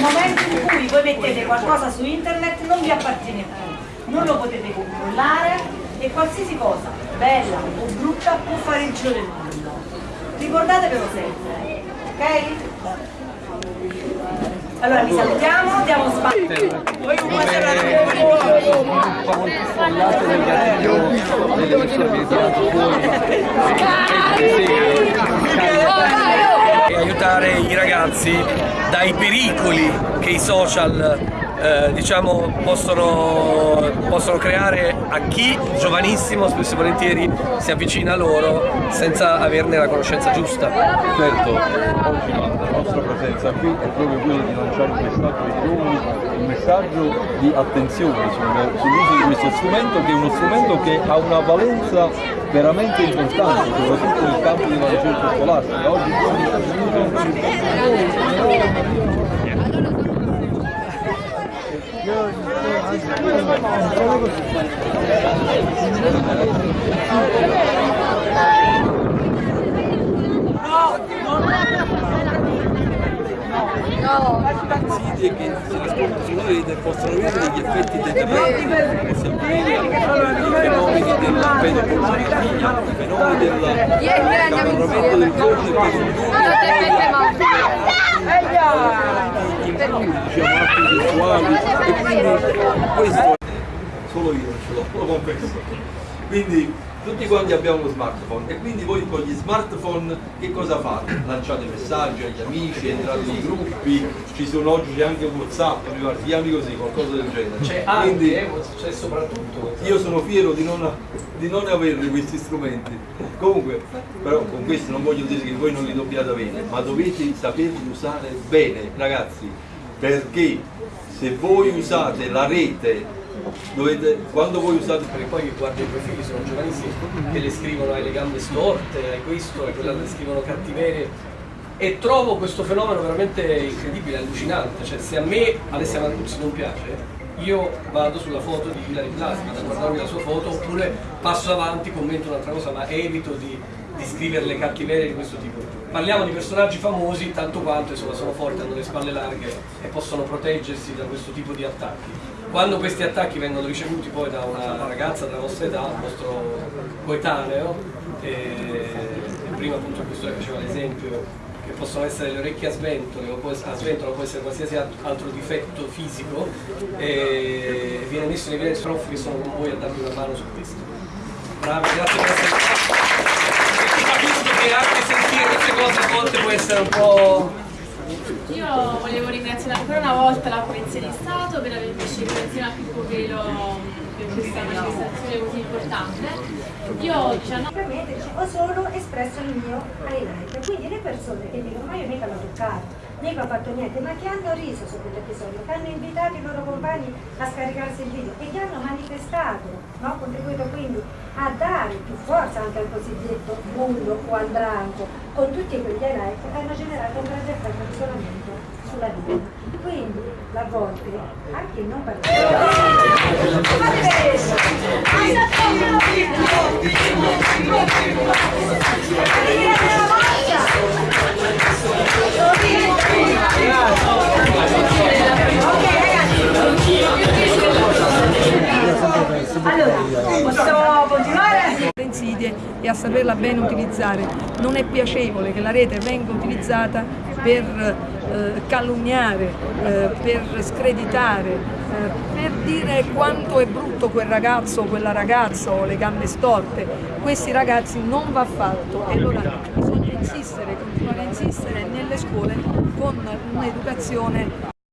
nel momento in cui voi mettete qualcosa su internet non vi appartiene più, non lo potete controllare e qualsiasi cosa, bella o brutta, può fare il giro del mondo. Ricordatevelo sempre, ok? Allora vi salutiamo, diamo spazio. Aiutare i ragazzi dai pericoli che i social eh, diciamo, possono, possono, creare a chi giovanissimo spesso e volentieri si avvicina a loro senza averne la conoscenza giusta. Certo, oggi la nostra presenza qui è proprio quella di lanciare un messaggio ai giovani, un messaggio di attenzione sull'uso di questo strumento che è uno strumento che ha una valenza veramente importante, soprattutto nel campo della ricerca scolastica. Oggi 그래서 possono avere degli effetti deterrenti, per esempio i fenomeni della pedopornografia, i fenomeni del cambiamento del giorno e poi diciamo atti sessuali e quindi questo solo io ce l'ho, lo confesso. Quindi tutti quanti abbiamo uno smartphone e quindi voi con gli smartphone che cosa fate? Lanciate messaggi agli amici, entrate nei gruppi, ci sono oggi c'è anche Whatsapp, mi pare, chiami così, qualcosa del genere. C'è quindi, anche, c'è soprattutto. Io sono fiero di non, di non avere questi strumenti. Comunque, però con questo non voglio dire che voi non li dobbiate avere, ma dovete saperli usare bene, ragazzi, perché se voi usate la rete Dovete, quando voi usate perché poi guardi i profili sono giovanissimi che le scrivono hai le gambe storte, hai questo, e quella le scrivono cattiverie. E trovo questo fenomeno veramente incredibile, allucinante, cioè se a me Alessia Marcuzzi non piace io vado sulla foto di Hilary Blasi, vado a guardarmi la sua foto oppure passo avanti, commento un'altra cosa ma evito di, di scrivere le cattiverie di questo tipo. Parliamo di personaggi famosi tanto quanto insomma, sono forti, hanno le spalle larghe e possono proteggersi da questo tipo di attacchi quando questi attacchi vengono ricevuti poi da una ragazza della vostra età, un vostro coetaneo, e, prima appunto questo faceva l'esempio che possono essere le orecchie a sventole o può, a sventola può essere qualsiasi altro difetto fisico e viene messo in evidenza prof che sono con voi a darvi una mano su questo. Bravi, grazie per essere qui. Capisco che anche cose a volte può essere un po' Io volevo ringraziare ancora una volta la Polizia di Stato per avermi scelto insieme a Pippo Velo per questa manifestazione così importante. Io 19 ho solo espresso il mio highlight, quindi le persone che dicono ma io mica l'ho toccato, mica ho fatto niente, ma che hanno riso su quell'episodio, che hanno invitato i loro compagni a scaricarsi il video e che hanno manifestato, no? contribuito quindi a dare più forza anche al cosiddetto bullo o al branco, con tutti quegli highlight hanno generato un grande effetto di isolamento sulla vita. Quindi a volte anche non partecipare. A saperla bene utilizzare. Non è piacevole che la rete venga utilizzata per eh, calunniare, eh, per screditare, eh, per dire quanto è brutto quel ragazzo o quella ragazza o le gambe storte. Questi ragazzi non va fatto e allora bisogna insistere, continuare a insistere nelle scuole con un'educazione